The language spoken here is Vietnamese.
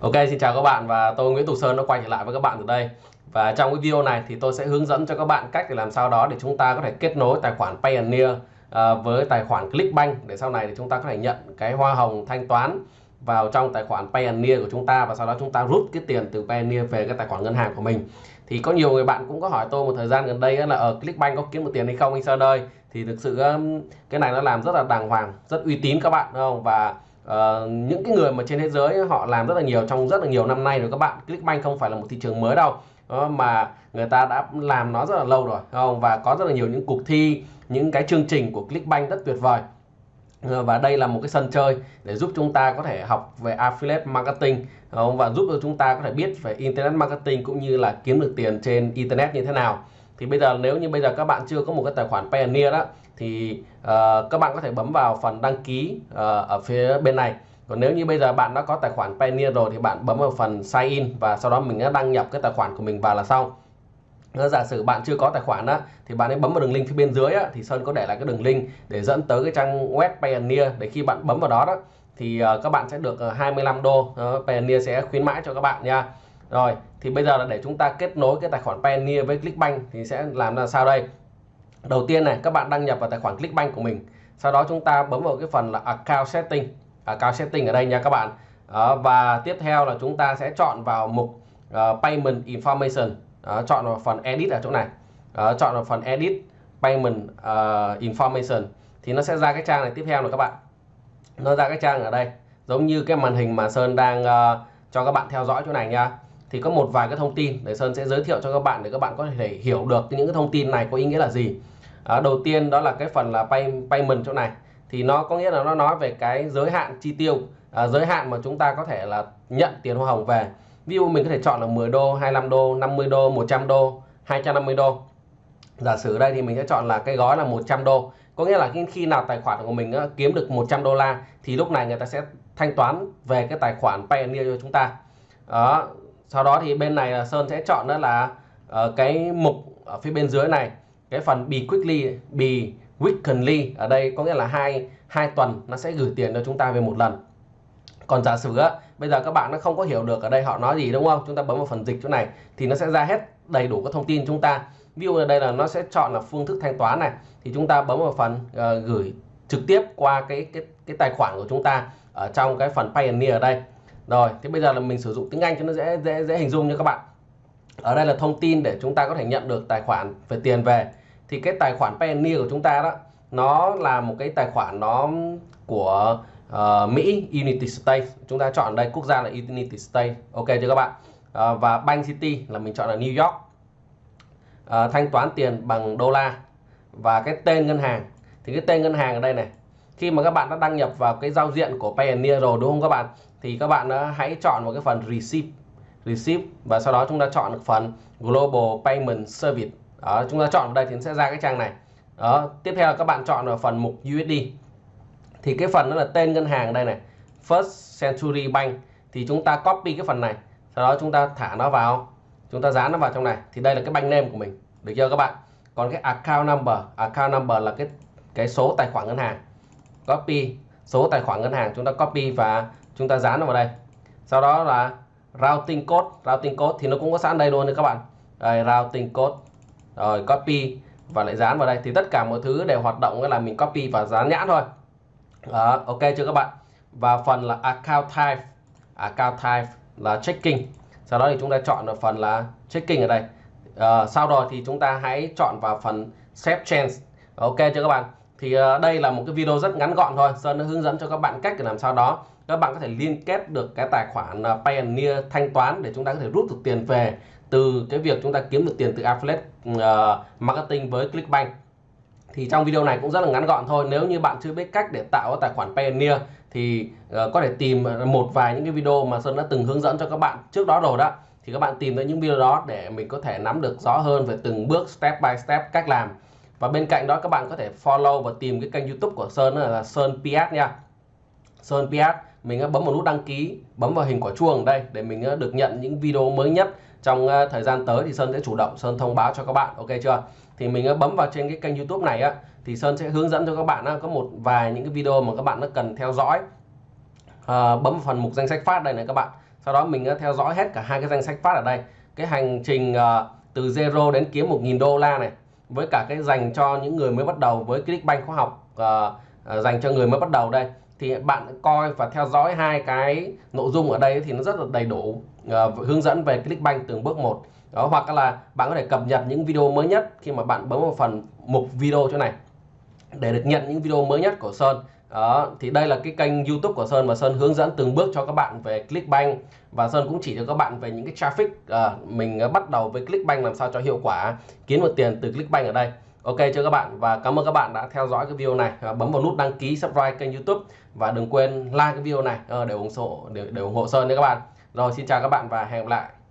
Ok, xin chào các bạn và tôi Nguyễn Tục Sơn đã quay trở lại với các bạn từ đây. Và trong cái video này thì tôi sẽ hướng dẫn cho các bạn cách để làm sao đó để chúng ta có thể kết nối tài khoản Payoneer à, với tài khoản Clickbank để sau này thì chúng ta có thể nhận cái hoa hồng thanh toán vào trong tài khoản Payoneer của chúng ta và sau đó chúng ta rút cái tiền từ Payoneer về cái tài khoản ngân hàng của mình. Thì có nhiều người bạn cũng có hỏi tôi một thời gian gần đây là ở Clickbank có kiếm được tiền hay không anh Sơn ơi? Thì thực sự cái này nó làm rất là đàng hoàng, rất uy tín các bạn, đúng không? Và uh, những cái người mà trên thế giới họ làm rất là nhiều trong rất là nhiều năm nay rồi các bạn Clickbank không phải là một thị trường mới đâu. Đó, mà người ta đã làm nó rất là lâu rồi không? Và có rất là nhiều những cuộc thi những cái chương trình của Clickbank rất tuyệt vời. Ờ, và đây là một cái sân chơi để giúp chúng ta có thể học về affiliate marketing và giúp cho chúng ta có thể biết về internet marketing cũng như là kiếm được tiền trên internet như thế nào thì bây giờ nếu như bây giờ các bạn chưa có một cái tài khoản Payoneer đó thì uh, các bạn có thể bấm vào phần đăng ký uh, ở phía bên này. Còn nếu như bây giờ bạn đã có tài khoản Payoneer rồi thì bạn bấm vào phần sign in và sau đó mình đã đăng nhập cái tài khoản của mình vào là xong. Giả sử bạn chưa có tài khoản đó thì bạn ấy bấm vào đường link phía bên dưới á, thì Sơn có để lại cái đường link để dẫn tới cái trang web Payoneer để khi bạn bấm vào đó đó thì uh, các bạn sẽ được 25 đô uh, Payoneer sẽ khuyến mãi cho các bạn nha rồi thì bây giờ là để chúng ta kết nối cái tài khoản Payoneer với Clickbank thì sẽ làm ra sao đây? Đầu tiên này các bạn đăng nhập vào tài khoản Clickbank của mình. Sau đó chúng ta bấm vào cái phần là account setting. Account setting ở đây nha các bạn. Đó, và tiếp theo là chúng ta sẽ chọn vào mục uh, payment information. Đó, chọn vào phần edit ở chỗ này. Đó, chọn vào phần edit payment uh, information. Thì nó sẽ ra cái trang này tiếp theo rồi các bạn. Nó ra cái trang ở đây giống như cái màn hình mà Sơn đang uh, cho các bạn theo dõi chỗ này nha thì có một vài cái thông tin để Sơn sẽ giới thiệu cho các bạn để các bạn có thể hiểu được những cái thông tin này có ý nghĩa là gì. À, đầu tiên đó là cái phần là pay payment chỗ này. Thì nó có nghĩa là nó nói về cái giới hạn chi tiêu à, giới hạn mà chúng ta có thể là nhận tiền hoa hồng về. Ví dụ mình có thể chọn là 10 đô 25 đô 50 đô 100 đô 250 đô. Giả sử đây thì mình sẽ chọn là cái gói là 100 đô. Có nghĩa là khi nào tài khoản của mình kiếm được 100 đô la thì lúc này người ta sẽ thanh toán về cái tài khoản Payoneer cho chúng ta. Đó sau đó thì bên này là Sơn sẽ chọn đó là uh, cái mục ở phía bên dưới này cái phần be quickly be weekly. Ở đây có nghĩa là hai hai tuần nó sẽ gửi tiền cho chúng ta về một lần. Còn giả sử á bây giờ các bạn nó không có hiểu được ở đây họ nói gì đúng không? Chúng ta bấm vào phần dịch chỗ này thì nó sẽ ra hết đầy đủ các thông tin chúng ta. Ví dụ ở đây là nó sẽ chọn là phương thức thanh toán này thì chúng ta bấm vào phần uh, gửi trực tiếp qua cái cái cái tài khoản của chúng ta ở trong cái phần Pioneer ở đây rồi thì bây giờ là mình sử dụng tiếng Anh cho nó dễ dễ dễ hình dung nha các bạn. Ở đây là thông tin để chúng ta có thể nhận được tài khoản về tiền về. Thì cái tài khoản Payoneer của chúng ta đó nó là một cái tài khoản nó của uh, Mỹ Unity State chúng ta chọn đây quốc gia là Unity State ok chưa các bạn? Uh, và Bank City là mình chọn là New York. Uh, thanh toán tiền bằng đô la. Và cái tên ngân hàng. Thì cái tên ngân hàng ở đây này khi mà các bạn đã đăng nhập vào cái giao diện của Payoneer rồi đúng không các bạn? Thì các bạn hãy chọn một cái phần receive. Receive và sau đó chúng ta chọn phần global payment service. Đó, chúng ta chọn vào đây thì sẽ ra cái trang này. Đó tiếp theo là các bạn chọn vào phần mục USD thì cái phần đó là tên ngân hàng đây này First Century Bank. Thì chúng ta copy cái phần này sau đó chúng ta thả nó vào. Chúng ta dán nó vào trong này. Thì đây là cái bank name của mình. Được chưa các bạn? Còn cái account number account number là cái cái số tài khoản ngân hàng copy. Số tài khoản ngân hàng chúng ta copy và chúng ta dán nó vào đây. Sau đó là routing code. Routing code thì nó cũng có sẵn đây luôn đấy các bạn. Đây, routing code. Rồi copy và lại dán vào đây. Thì tất cả mọi thứ đều hoạt động là mình copy và dán nhãn thôi. Đó, ok chưa các bạn? Và phần là account type. Account type là checking. Sau đó thì chúng ta chọn ở phần là checking ở đây. À, sau đó thì chúng ta hãy chọn vào phần save change. Ok chưa các bạn? Thì ờ, đây là một cái video rất ngắn gọn thôi Sơn đã hướng dẫn cho các bạn cách để làm sao đó. Các bạn có thể liên kết được cái tài khoản Payoneer Pioneer thanh toán để chúng ta có thể rút được tiền về từ cái việc chúng ta kiếm được tiền từ affiliate uh, marketing với Clickbank. Thì trong video này cũng rất là ngắn gọn thôi nếu như bạn chưa biết cách để tạo tài khoản Pioneer thì uh, có thể tìm một vài những cái video mà Sơn đã từng hướng dẫn cho các bạn trước đó rồi đó. Thì các bạn tìm tới những video đó để mình có thể nắm được rõ hơn về từng bước step by step cách làm và bên cạnh đó các bạn có thể follow và tìm cái kênh youtube của Sơn là Sơn PS nha. Sơn PS mình bấm vào nút đăng ký bấm vào hình quả chuông đây để mình được nhận những video mới nhất trong thời gian tới thì Sơn sẽ chủ động Sơn thông báo cho các bạn ok chưa? Thì mình bấm vào trên cái kênh youtube này á thì Sơn sẽ hướng dẫn cho các bạn có một vài những cái video mà các bạn nó cần theo dõi. À, bấm vào phần mục danh sách phát đây này các bạn. Sau đó mình theo dõi hết cả hai cái danh sách phát ở đây. Cái hành trình ờ, từ zero đến kiếm 1.000 đô la này với cả cái dành cho những người mới bắt đầu với Clickbank khóa học uh, uh, dành cho người mới bắt đầu đây thì bạn coi và theo dõi hai cái nội dung ở đây thì nó rất là đầy đủ uh, hướng dẫn về Clickbank từng bước một. Đó hoặc là bạn có thể cập nhật những video mới nhất khi mà bạn bấm vào phần mục video chỗ này để được nhận những video mới nhất của Sơn đó thì đây là cái kênh YouTube của Sơn và Sơn hướng dẫn từng bước cho các bạn về Clickbank. Và Sơn cũng chỉ cho các bạn về những cái traffic à, mình à, bắt đầu với Clickbank làm sao cho hiệu quả kiếm được tiền từ Clickbank ở đây. Ok cho các bạn và cảm ơn các bạn đã theo dõi cái video này. Và bấm vào nút đăng ký subscribe kênh YouTube và đừng quên like cái video này. Ờ, để ủng hộ để, để ủng hộ Sơn nha các bạn. Rồi xin chào các bạn và hẹn gặp lại.